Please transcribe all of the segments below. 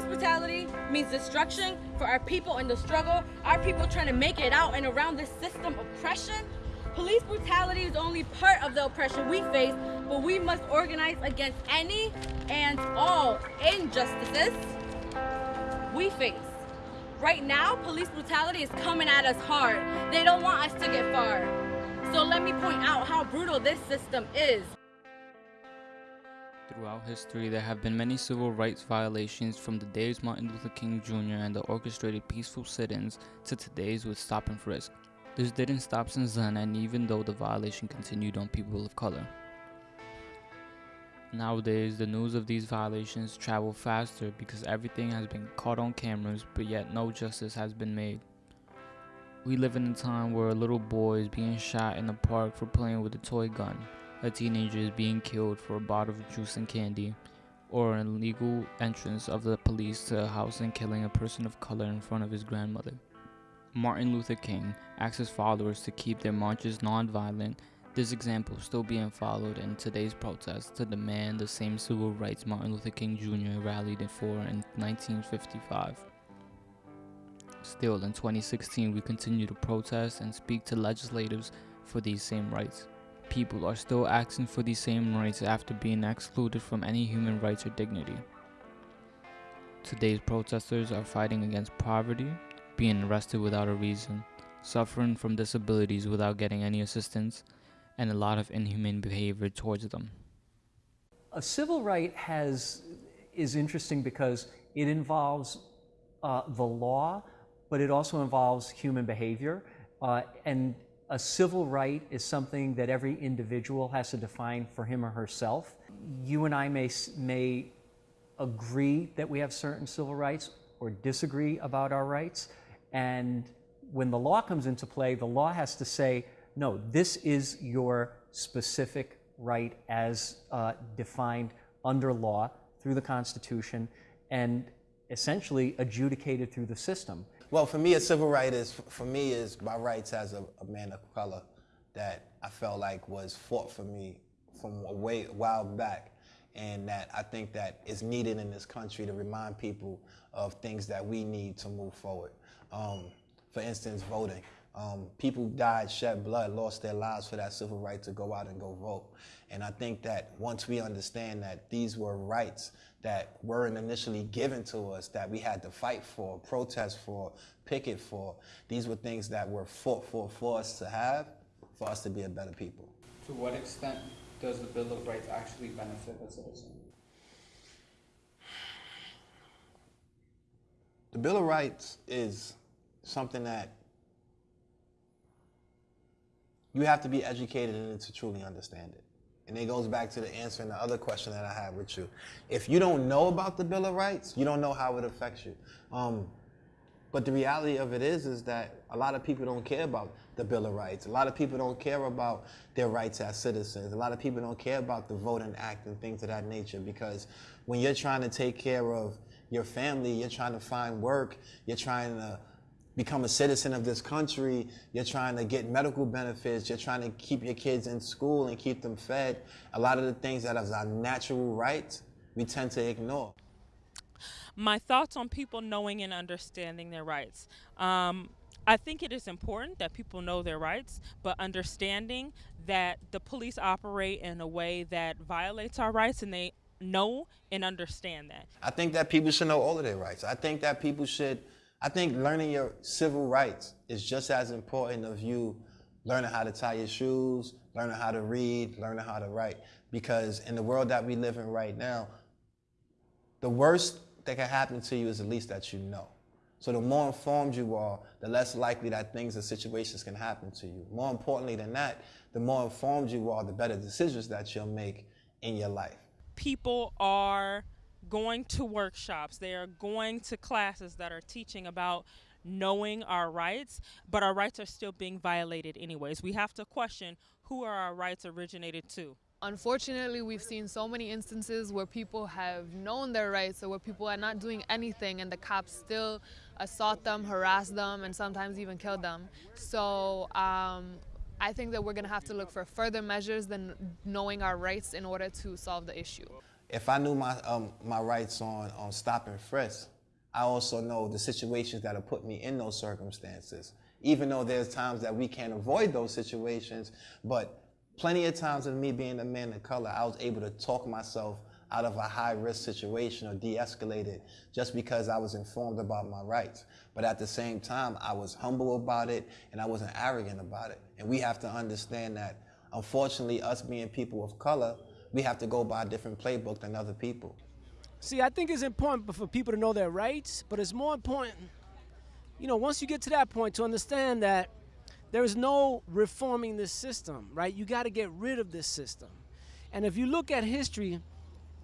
Police brutality means destruction for our people in the struggle, our people trying to make it out and around this system of oppression. Police brutality is only part of the oppression we face, but we must organize against any and all injustices we face. Right now, police brutality is coming at us hard. They don't want us to get far. So let me point out how brutal this system is. Throughout history, there have been many civil rights violations from the days Martin Luther King Jr. and the orchestrated peaceful sit-ins to today's with stop and frisk. This didn't stop since then and even though the violation continued on people of color. Nowadays, the news of these violations travel faster because everything has been caught on cameras, but yet no justice has been made. We live in a time where a little boy is being shot in the park for playing with a toy gun, a teenager is being killed for a bottle of juice and candy, or an illegal entrance of the police to a house and killing a person of color in front of his grandmother. Martin Luther King asked his followers to keep their marches non-violent this example still being followed in today's protests to demand the same civil rights Martin Luther King Jr. rallied for in 1955. Still, in 2016, we continue to protest and speak to legislators for these same rights. People are still asking for these same rights after being excluded from any human rights or dignity. Today's protesters are fighting against poverty, being arrested without a reason, suffering from disabilities without getting any assistance, and a lot of inhumane behavior towards them. A civil right has is interesting because it involves uh, the law, but it also involves human behavior. Uh, and a civil right is something that every individual has to define for him or herself. You and I may, may agree that we have certain civil rights or disagree about our rights. And when the law comes into play, the law has to say, no, this is your specific right as uh, defined under law through the Constitution and essentially adjudicated through the system. Well, for me, a civil right is, for me, is my rights as a, a man of color that I felt like was fought for me from a way a while back and that I think that is needed in this country to remind people of things that we need to move forward. Um, for instance, voting. Um, people died, shed blood, lost their lives for that civil right to go out and go vote. And I think that once we understand that these were rights that weren't initially given to us, that we had to fight for, protest for, picket for, these were things that were fought for for us to have, for us to be a better people. To what extent does the Bill of Rights actually benefit a citizen? The Bill of Rights is something that you have to be educated in it to truly understand it. And it goes back to the answer and the other question that I have with you. If you don't know about the Bill of Rights, you don't know how it affects you. Um, but the reality of it is, is that a lot of people don't care about the Bill of Rights. A lot of people don't care about their rights as citizens. A lot of people don't care about the Voting Act and things of that nature because when you're trying to take care of your family, you're trying to find work, you're trying to become a citizen of this country, you're trying to get medical benefits, you're trying to keep your kids in school and keep them fed. A lot of the things that are our natural rights, we tend to ignore. My thoughts on people knowing and understanding their rights. Um, I think it is important that people know their rights, but understanding that the police operate in a way that violates our rights and they know and understand that. I think that people should know all of their rights. I think that people should I think learning your civil rights is just as important of you learning how to tie your shoes, learning how to read, learning how to write. Because in the world that we live in right now, the worst that can happen to you is the least that you know. So the more informed you are, the less likely that things and situations can happen to you. More importantly than that, the more informed you are, the better decisions that you'll make in your life. People are going to workshops, they are going to classes that are teaching about knowing our rights, but our rights are still being violated anyways. We have to question who are our rights originated to. Unfortunately, we've seen so many instances where people have known their rights or where people are not doing anything and the cops still assault them, harass them, and sometimes even kill them. So um, I think that we're going to have to look for further measures than knowing our rights in order to solve the issue. If I knew my um, my rights on on stop and frisk, I also know the situations that have put me in those circumstances. Even though there's times that we can't avoid those situations, but plenty of times of me being a man of color, I was able to talk myself out of a high risk situation or de-escalate it just because I was informed about my rights. But at the same time, I was humble about it and I wasn't arrogant about it. And we have to understand that unfortunately, us being people of color, we have to go by a different playbook than other people. See, I think it's important for people to know their rights, but it's more important, you know, once you get to that point, to understand that there is no reforming this system, right? You got to get rid of this system. And if you look at history,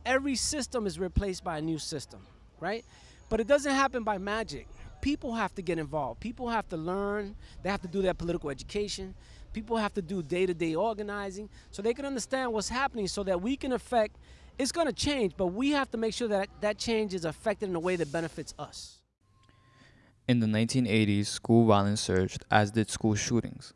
every system is replaced by a new system, right? But it doesn't happen by magic. People have to get involved. People have to learn. They have to do their political education. People have to do day-to-day organizing so they can understand what's happening so that we can affect it's going to change, but we have to make sure that that change is affected in a way that benefits us. In the 1980s, school violence surged, as did school shootings.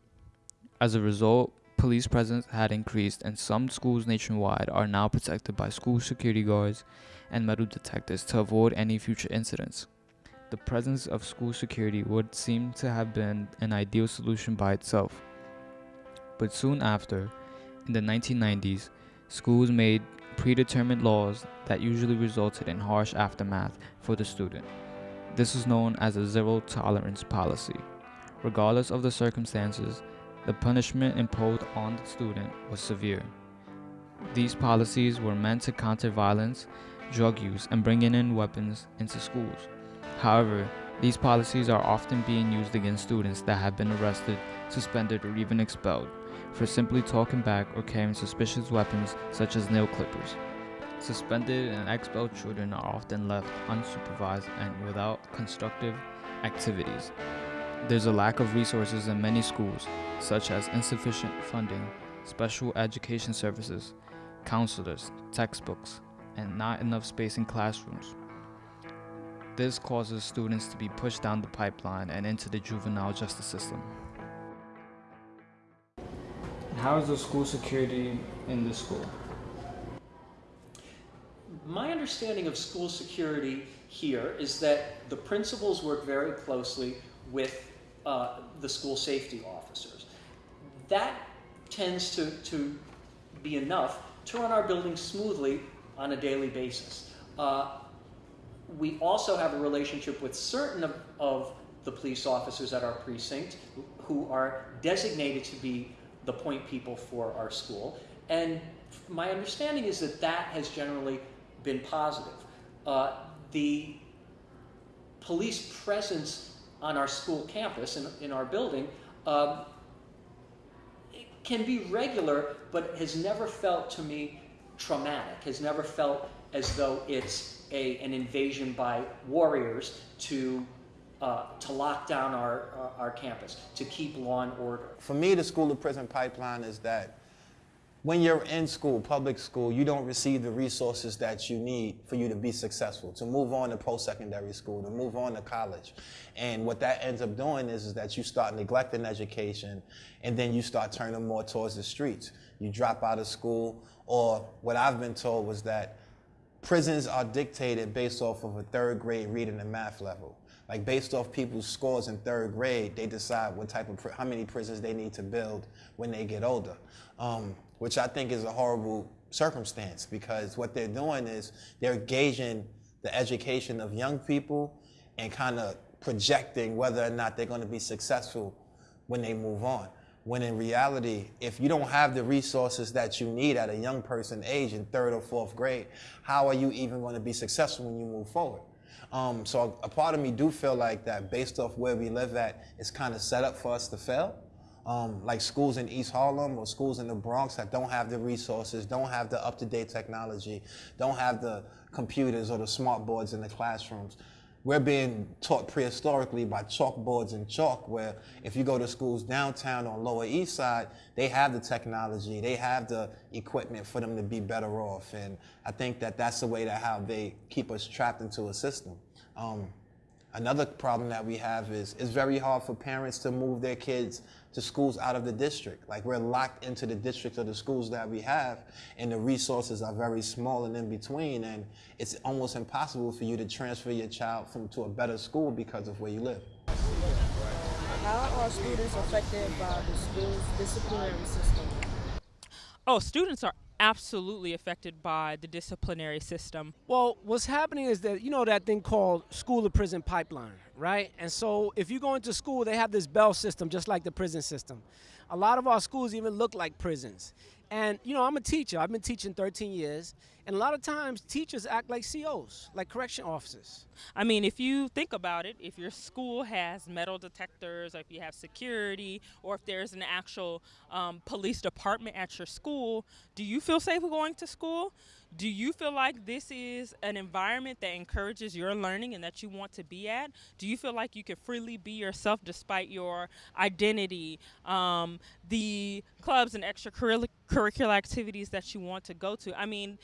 As a result, police presence had increased, and some schools nationwide are now protected by school security guards and metal detectors to avoid any future incidents. The presence of school security would seem to have been an ideal solution by itself. But soon after, in the 1990s, schools made predetermined laws that usually resulted in harsh aftermath for the student. This is known as a zero tolerance policy. Regardless of the circumstances, the punishment imposed on the student was severe. These policies were meant to counter violence, drug use, and bringing in weapons into schools. However, these policies are often being used against students that have been arrested, suspended, or even expelled for simply talking back or carrying suspicious weapons such as nail clippers. Suspended and expelled children are often left unsupervised and without constructive activities. There's a lack of resources in many schools, such as insufficient funding, special education services, counselors, textbooks, and not enough space in classrooms. This causes students to be pushed down the pipeline and into the juvenile justice system. How is the school security in the school? My understanding of school security here is that the principals work very closely with uh, the school safety officers. That tends to, to be enough to run our building smoothly on a daily basis. Uh, we also have a relationship with certain of, of the police officers at our precinct who are designated to be the point people for our school. And my understanding is that that has generally been positive. Uh, the police presence on our school campus, in, in our building, um, can be regular, but has never felt to me traumatic, has never felt as though it's a, an invasion by warriors to uh, to lock down our, uh, our campus, to keep law and order. For me, the school to prison pipeline is that when you're in school, public school, you don't receive the resources that you need for you to be successful, to move on to post-secondary school, to move on to college. And what that ends up doing is, is that you start neglecting education and then you start turning more towards the streets. You drop out of school or what I've been told was that prisons are dictated based off of a third grade reading and math level like based off people's scores in third grade, they decide what type of, how many prisons they need to build when they get older, um, which I think is a horrible circumstance because what they're doing is they're gauging the education of young people and kind of projecting whether or not they're going to be successful when they move on. When in reality, if you don't have the resources that you need at a young person age in third or fourth grade, how are you even going to be successful when you move forward? Um, so a part of me do feel like that based off where we live at, it's kind of set up for us to fail. Um, like schools in East Harlem or schools in the Bronx that don't have the resources, don't have the up-to-date technology, don't have the computers or the smart boards in the classrooms. We're being taught prehistorically by chalkboards and chalk where if you go to schools downtown on Lower East Side, they have the technology, they have the equipment for them to be better off. And I think that that's the way that how they keep us trapped into a system. Um, Another problem that we have is it's very hard for parents to move their kids to schools out of the district. Like we're locked into the district of the schools that we have, and the resources are very small and in between, and it's almost impossible for you to transfer your child from to a better school because of where you live. How are students affected by the school's disciplinary system? Oh, students are absolutely affected by the disciplinary system. Well, what's happening is that you know that thing called school to prison pipeline, right? And so if you go into school, they have this bell system just like the prison system. A lot of our schools even look like prisons. And you know, I'm a teacher. I've been teaching 13 years, and a lot of times teachers act like COs, like correction officers. I mean, if you think about it, if your school has metal detectors, or if you have security, or if there's an actual um, police department at your school, do you feel safe going to school? Do you feel like this is an environment that encourages your learning and that you want to be at? Do you feel like you can freely be yourself despite your identity, um, the clubs and extracurricular activities that you want to go to? I mean,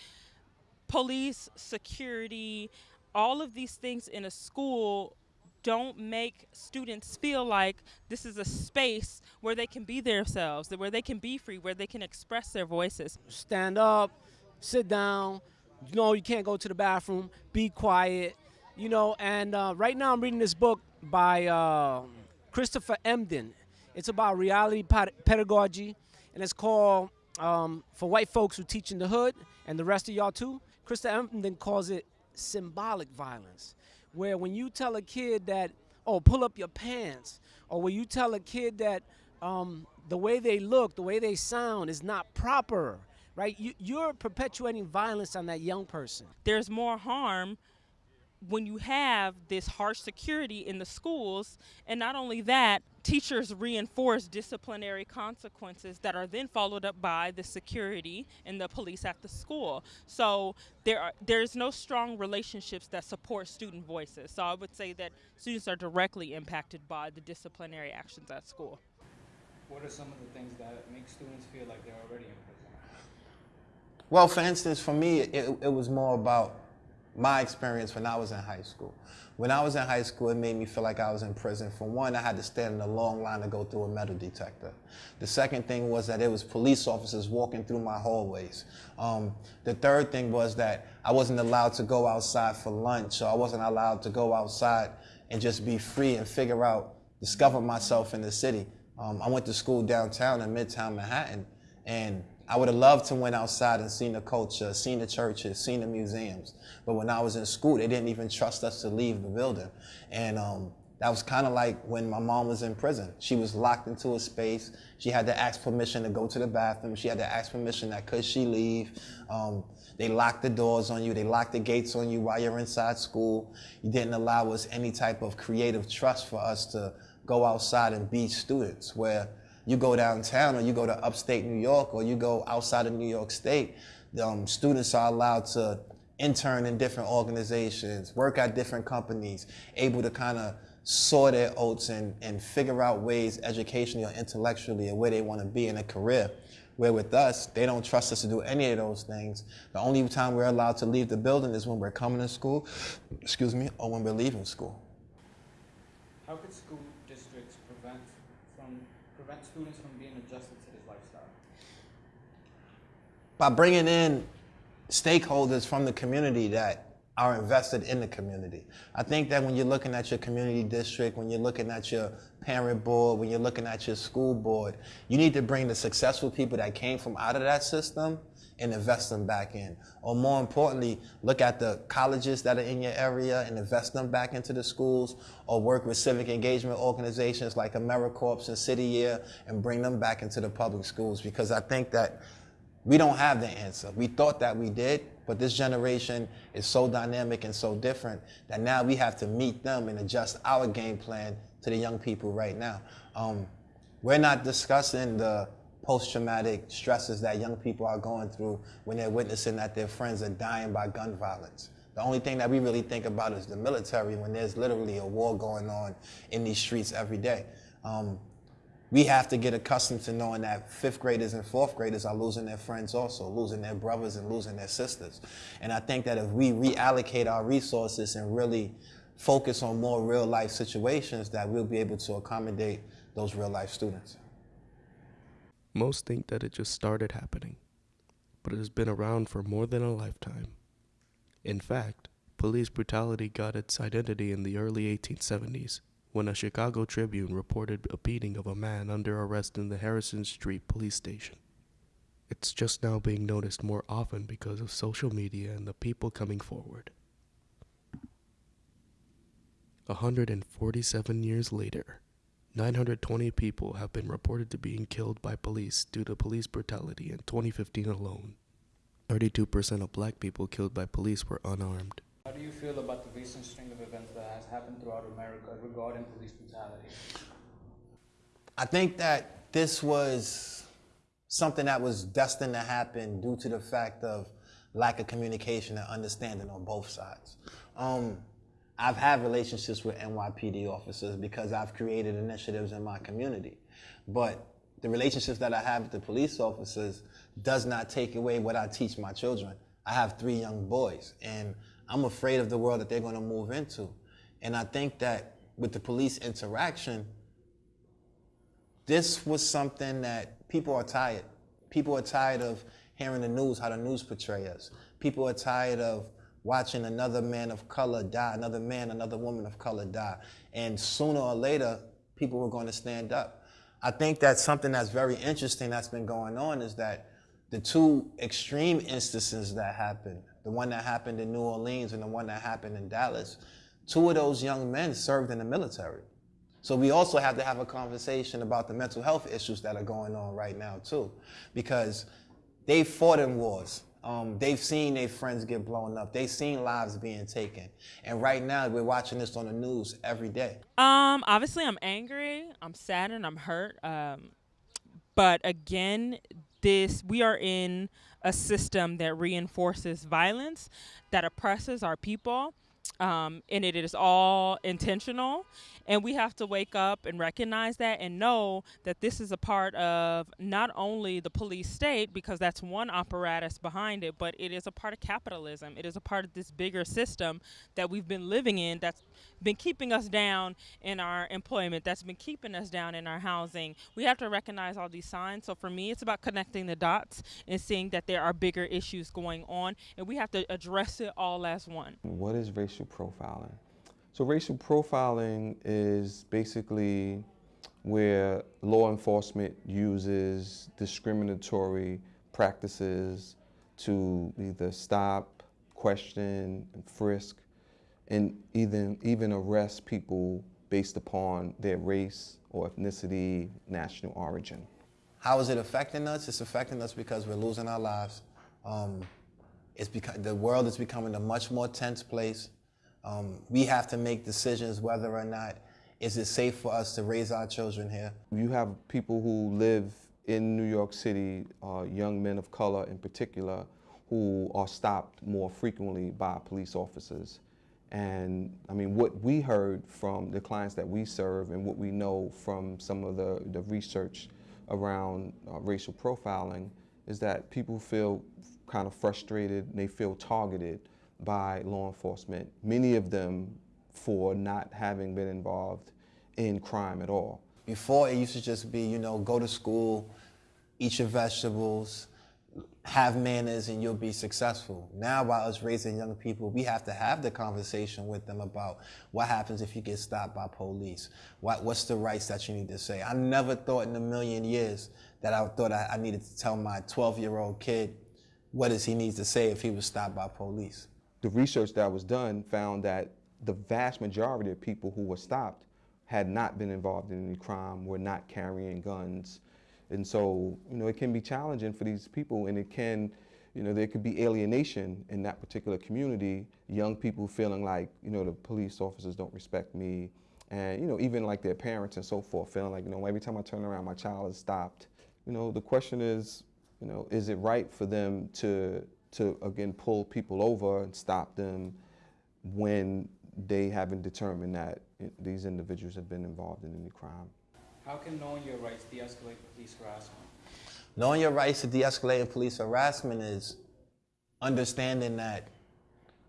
police, security, all of these things in a school don't make students feel like this is a space where they can be themselves, where they can be free, where they can express their voices. Stand up, sit down. You know, you can't go to the bathroom. Be quiet. You know, and uh, right now I'm reading this book by uh, Christopher Emdin. It's about reality pedagogy, and it's called um, For White Folks Who Teach in the Hood, and the rest of y'all too. Christopher Emdin calls it symbolic violence, where when you tell a kid that, oh, pull up your pants, or when you tell a kid that um, the way they look, the way they sound is not proper, right? You, you're perpetuating violence on that young person. There's more harm when you have this harsh security in the schools, and not only that, teachers reinforce disciplinary consequences that are then followed up by the security and the police at the school. So there are there's no strong relationships that support student voices. So I would say that students are directly impacted by the disciplinary actions at school. What are some of the things that make students feel like they're already in prison? Well, for instance, for me, it, it was more about my experience when I was in high school. When I was in high school, it made me feel like I was in prison. For one, I had to stand in a long line to go through a metal detector. The second thing was that it was police officers walking through my hallways. Um, the third thing was that I wasn't allowed to go outside for lunch, so I wasn't allowed to go outside and just be free and figure out, discover myself in the city. Um, I went to school downtown in Midtown Manhattan, and I would have loved to went outside and seen the culture, seen the churches, seen the museums. But when I was in school, they didn't even trust us to leave the building. And um, that was kind of like when my mom was in prison. She was locked into a space. She had to ask permission to go to the bathroom. She had to ask permission that could she leave. Um, they locked the doors on you. They locked the gates on you while you're inside school. You didn't allow us any type of creative trust for us to go outside and be students where you go downtown or you go to upstate New York or you go outside of New York State, um, students are allowed to intern in different organizations, work at different companies, able to kind of sow their oats and, and figure out ways educationally or intellectually or where they want to be in a career. Where with us, they don't trust us to do any of those things. The only time we're allowed to leave the building is when we're coming to school, excuse me, or when we're leaving school. How could school districts prevent from prevent students from being adjusted to this lifestyle? By bringing in stakeholders from the community that are invested in the community. I think that when you're looking at your community district, when you're looking at your parent board, when you're looking at your school board, you need to bring the successful people that came from out of that system and invest them back in. Or more importantly, look at the colleges that are in your area and invest them back into the schools or work with civic engagement organizations like AmeriCorps and City Year and bring them back into the public schools because I think that we don't have the answer. We thought that we did, but this generation is so dynamic and so different that now we have to meet them and adjust our game plan to the young people right now. Um, we're not discussing the post-traumatic stresses that young people are going through when they're witnessing that their friends are dying by gun violence. The only thing that we really think about is the military when there's literally a war going on in these streets every day. Um, we have to get accustomed to knowing that fifth graders and fourth graders are losing their friends also, losing their brothers and losing their sisters. And I think that if we reallocate our resources and really focus on more real life situations that we'll be able to accommodate those real life students. Most think that it just started happening, but it has been around for more than a lifetime. In fact, police brutality got its identity in the early 1870s when a Chicago Tribune reported a beating of a man under arrest in the Harrison Street police station. It's just now being noticed more often because of social media and the people coming forward. 147 years later, 920 people have been reported to being killed by police due to police brutality in 2015 alone. 32% of black people killed by police were unarmed. How do you feel about the recent string of events that has happened throughout America regarding police brutality? I think that this was something that was destined to happen due to the fact of lack of communication and understanding on both sides. Um, I've had relationships with NYPD officers because I've created initiatives in my community. But the relationships that I have with the police officers does not take away what I teach my children. I have three young boys, and I'm afraid of the world that they're going to move into. And I think that with the police interaction, this was something that people are tired. People are tired of hearing the news, how the news portray us. People are tired of watching another man of color die, another man, another woman of color die. And sooner or later, people were going to stand up. I think that something that's very interesting that's been going on is that the two extreme instances that happened, the one that happened in New Orleans and the one that happened in Dallas, two of those young men served in the military. So we also have to have a conversation about the mental health issues that are going on right now too, because they fought in wars. Um, they've seen their friends get blown up. They've seen lives being taken. And right now, we're watching this on the news every day. Um, obviously, I'm angry. I'm sad and I'm hurt. Um, but again, this we are in a system that reinforces violence, that oppresses our people, um, and it is all intentional. And we have to wake up and recognize that and know that this is a part of not only the police state, because that's one apparatus behind it, but it is a part of capitalism. It is a part of this bigger system that we've been living in that's been keeping us down in our employment, that's been keeping us down in our housing. We have to recognize all these signs. So for me, it's about connecting the dots and seeing that there are bigger issues going on, and we have to address it all as one. What is racial profiling? So racial profiling is basically where law enforcement uses discriminatory practices to either stop, question, and frisk, and even, even arrest people based upon their race or ethnicity, national origin. How is it affecting us? It's affecting us because we're losing our lives. Um, it's because the world is becoming a much more tense place. Um, we have to make decisions whether or not is it safe for us to raise our children here. You have people who live in New York City, uh, young men of color in particular, who are stopped more frequently by police officers. And I mean, what we heard from the clients that we serve and what we know from some of the, the research around uh, racial profiling is that people feel kind of frustrated and they feel targeted by law enforcement, many of them for not having been involved in crime at all. Before it used to just be, you know, go to school, eat your vegetables, have manners and you'll be successful. Now by us raising young people, we have to have the conversation with them about what happens if you get stopped by police. What, what's the rights that you need to say? I never thought in a million years that I thought I, I needed to tell my 12 year old kid what does he need to say if he was stopped by police the research that was done found that the vast majority of people who were stopped had not been involved in any crime, were not carrying guns. And so, you know, it can be challenging for these people and it can, you know, there could be alienation in that particular community, young people feeling like, you know, the police officers don't respect me. And, you know, even like their parents and so forth, feeling like, you know, every time I turn around, my child is stopped. You know, the question is, you know, is it right for them to to again pull people over and stop them when they haven't determined that these individuals have been involved in any crime. How can knowing your rights de-escalate police harassment? Knowing your rights to de-escalate police harassment is understanding that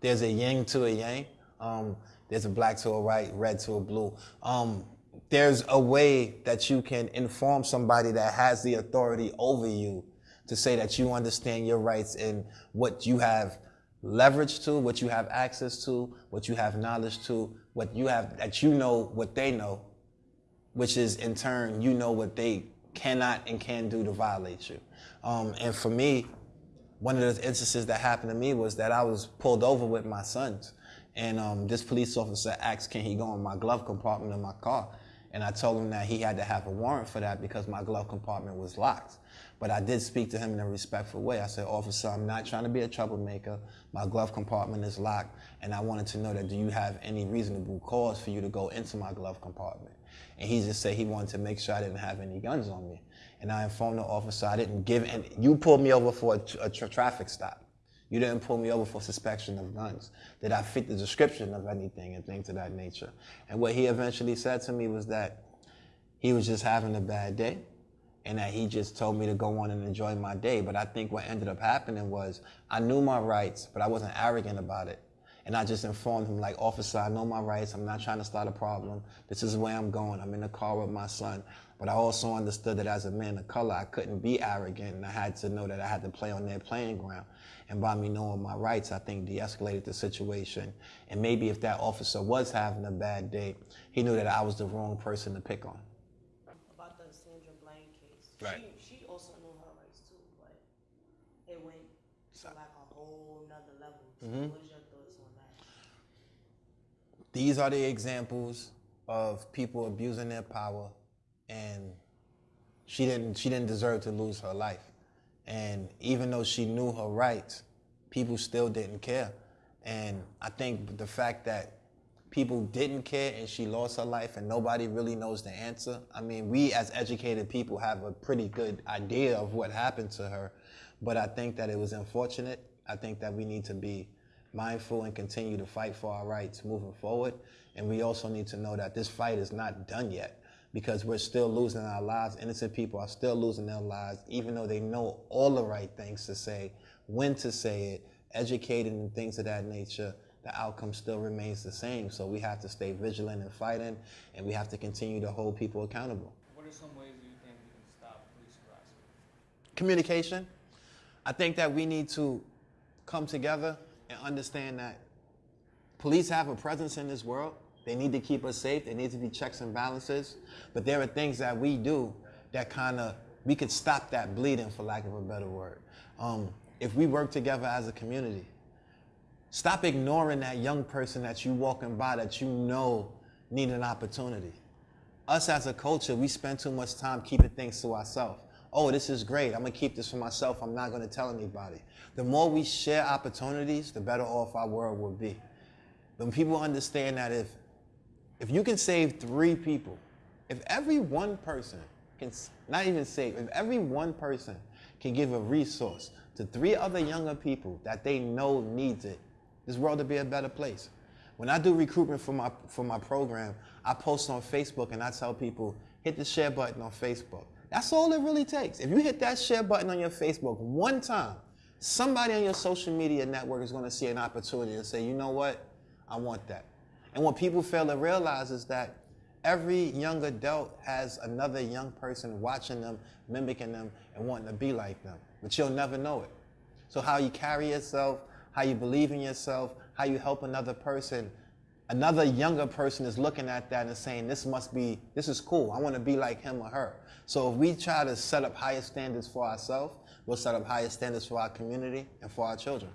there's a yin to a yang. Um, there's a black to a white, red to a blue. Um, there's a way that you can inform somebody that has the authority over you to say that you understand your rights and what you have leverage to, what you have access to, what you have knowledge to, what you have, that you know what they know, which is in turn, you know what they cannot and can do to violate you. Um, and for me, one of the instances that happened to me was that I was pulled over with my sons. And um, this police officer asked, can he go in my glove compartment of my car? And I told him that he had to have a warrant for that because my glove compartment was locked. But I did speak to him in a respectful way. I said, officer, I'm not trying to be a troublemaker. My glove compartment is locked. And I wanted to know that do you have any reasonable cause for you to go into my glove compartment? And he just said he wanted to make sure I didn't have any guns on me. And I informed the officer I didn't give any, you pulled me over for a, a tra traffic stop. You didn't pull me over for suspicion of guns. Did I fit the description of anything and things of that nature? And what he eventually said to me was that he was just having a bad day and that he just told me to go on and enjoy my day. But I think what ended up happening was I knew my rights, but I wasn't arrogant about it. And I just informed him, like, officer, I know my rights. I'm not trying to start a problem. This is where I'm going. I'm in the car with my son. But I also understood that as a man of color, I couldn't be arrogant and I had to know that I had to play on their playing ground. And by me knowing my rights, I think de-escalated the situation. And maybe if that officer was having a bad day, he knew that I was the wrong person to pick on. About the Sandra Bland case. Right. She, she also knew her rights too, but it went to like a whole nother level. So Mhm. what is your thoughts on that? These are the examples of people abusing their power and she didn't she didn't deserve to lose her life. And even though she knew her rights, people still didn't care. And I think the fact that people didn't care and she lost her life and nobody really knows the answer. I mean, we as educated people have a pretty good idea of what happened to her, but I think that it was unfortunate. I think that we need to be mindful and continue to fight for our rights moving forward. And we also need to know that this fight is not done yet because we're still losing our lives. Innocent people are still losing their lives, even though they know all the right things to say, when to say it, educated and things of that nature. The outcome still remains the same. So we have to stay vigilant and fighting, and we have to continue to hold people accountable. What are some ways you think we can stop police harassment? Communication. I think that we need to come together and understand that police have a presence in this world. They need to keep us safe. There need to be checks and balances. But there are things that we do that kind of, we could stop that bleeding, for lack of a better word. Um, if we work together as a community, stop ignoring that young person that you walking by that you know need an opportunity. Us as a culture, we spend too much time keeping things to ourselves. Oh, this is great. I'm gonna keep this for myself. I'm not gonna tell anybody. The more we share opportunities, the better off our world will be. When people understand that if if you can save three people, if every one person can not even save, if every one person can give a resource to three other younger people that they know needs it, this world will be a better place. When I do recruitment for my for my program, I post on Facebook and I tell people hit the share button on Facebook. That's all it really takes. If you hit that share button on your Facebook one time, somebody on your social media network is going to see an opportunity and say, you know what, I want that. And what people fail to realize is that every young adult has another young person watching them, mimicking them, and wanting to be like them. But you'll never know it. So how you carry yourself, how you believe in yourself, how you help another person, another younger person is looking at that and saying, this must be, this is cool. I want to be like him or her. So if we try to set up higher standards for ourselves, we'll set up higher standards for our community and for our children.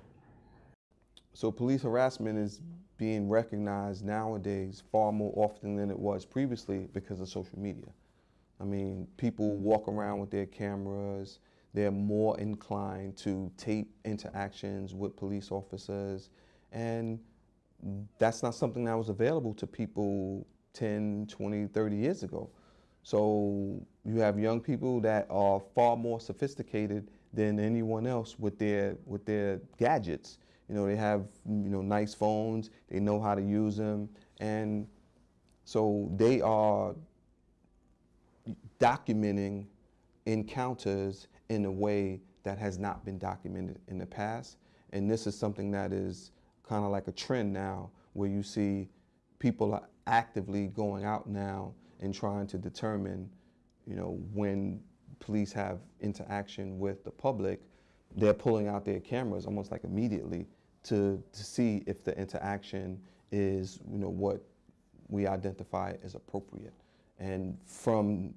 So police harassment is being recognized nowadays far more often than it was previously because of social media. I mean, people walk around with their cameras. They're more inclined to tape interactions with police officers. And that's not something that was available to people 10, 20, 30 years ago. So you have young people that are far more sophisticated than anyone else with their with their gadgets. You know, they have you know nice phones. They know how to use them, and so they are documenting encounters in a way that has not been documented in the past. And this is something that is kind of like a trend now where you see people are actively going out now and trying to determine, you know, when police have interaction with the public, they're pulling out their cameras almost like immediately to, to see if the interaction is, you know, what we identify as appropriate. And from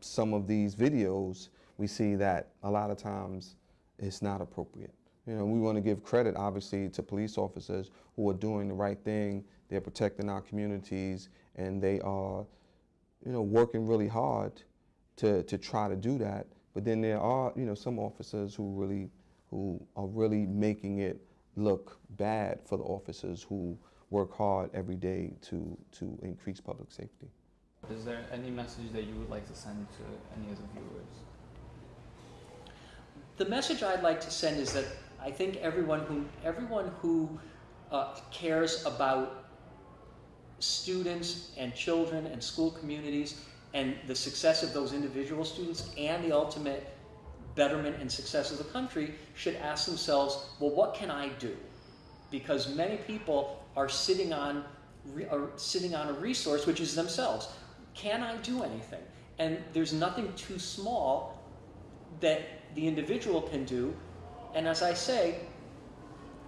some of these videos, we see that a lot of times it's not appropriate. You know, we want to give credit, obviously, to police officers who are doing the right thing. They're protecting our communities, and they are, you know, working really hard to, to try to do that. But then there are, you know, some officers who really, who are really making it look bad for the officers who work hard every day to, to increase public safety. Is there any message that you would like to send to any of the viewers? The message I'd like to send is that I think everyone who, everyone who uh, cares about students and children and school communities and the success of those individual students and the ultimate betterment and success of the country should ask themselves, well, what can I do? Because many people are sitting on, are sitting on a resource which is themselves. Can I do anything? And there's nothing too small that the individual can do. And as I say,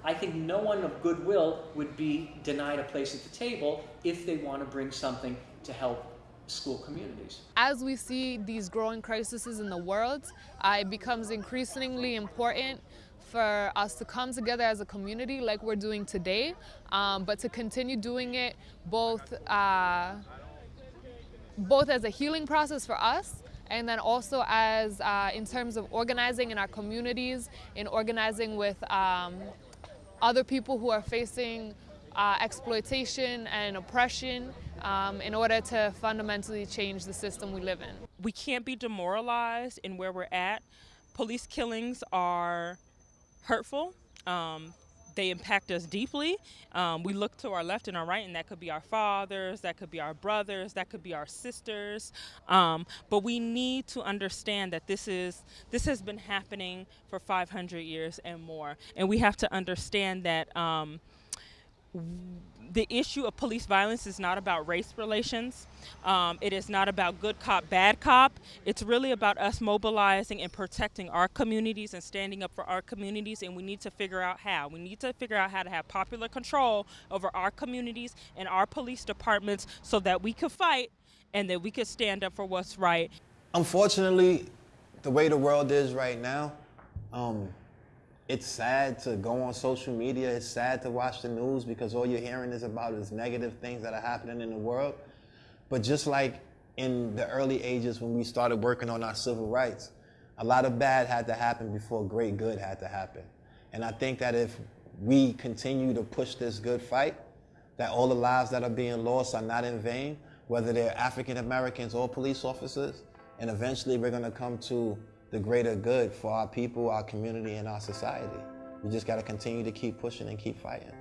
I think no one of goodwill would be denied a place at the table if they want to bring something to help school communities. As we see these growing crises in the world, uh, it becomes increasingly important for us to come together as a community like we're doing today, um, but to continue doing it both, uh, both as a healing process for us and then also as uh, in terms of organizing in our communities, in organizing with um, other people who are facing uh, exploitation and oppression um, in order to fundamentally change the system we live in. We can't be demoralized in where we're at. Police killings are hurtful. Um, they impact us deeply. Um, we look to our left and our right, and that could be our fathers, that could be our brothers, that could be our sisters. Um, but we need to understand that this is this has been happening for 500 years and more, and we have to understand that. Um, the issue of police violence is not about race relations. Um, it is not about good cop, bad cop. It's really about us mobilizing and protecting our communities and standing up for our communities, and we need to figure out how. We need to figure out how to have popular control over our communities and our police departments so that we can fight and that we can stand up for what's right. Unfortunately, the way the world is right now, um, it's sad to go on social media. It's sad to watch the news because all you're hearing is about is negative things that are happening in the world. But just like in the early ages when we started working on our civil rights, a lot of bad had to happen before great good had to happen. And I think that if we continue to push this good fight, that all the lives that are being lost are not in vain, whether they're African Americans or police officers, and eventually we're going to come to the greater good for our people, our community, and our society. We just got to continue to keep pushing and keep fighting.